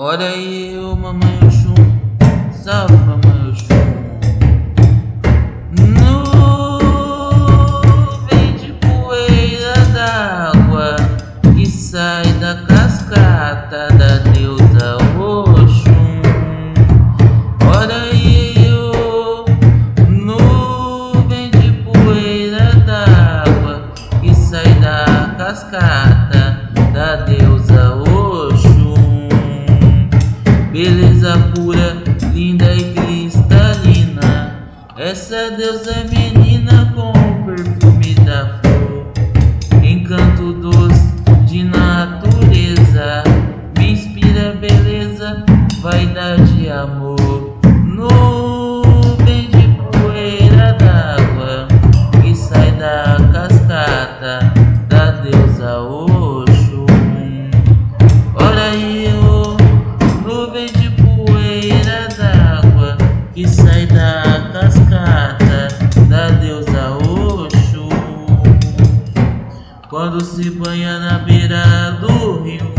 Olha aí, ô mamãe Oxum, salve mamãe Oxum. Nuvem de poeira d'água que sai da cascata da deusa Oxum. Olha aí, ô nuvem de poeira d'água que sai da cascata Essa deusa menina com o perfume da flor. Encanto doce de natureza. Me inspira beleza, vaidade e amor. Nuvem de poeira d'água que sai da cascata da deusa Oxum. Olha aí, ô nuvem de poeira d'água que sai da Quando se banha na beira do rio,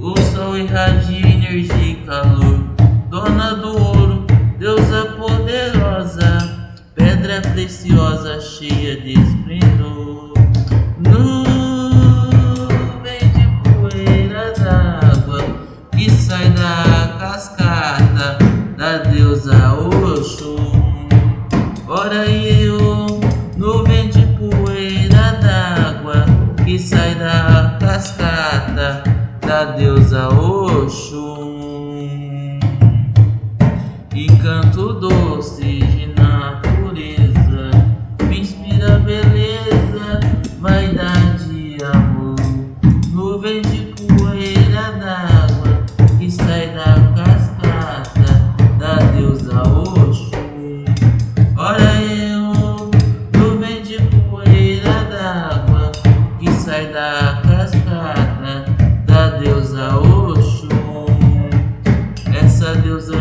o sol irradia energia e calor. Dona do ouro, deusa poderosa, pedra preciosa cheia de esplendor. Nuvem de poeira d'água que sai da cascata da deusa Oxum. Ora eu, sai da cascata da deusa Oxum. Encanto doce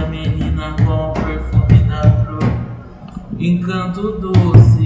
Menina com perfume da flor, encanto doce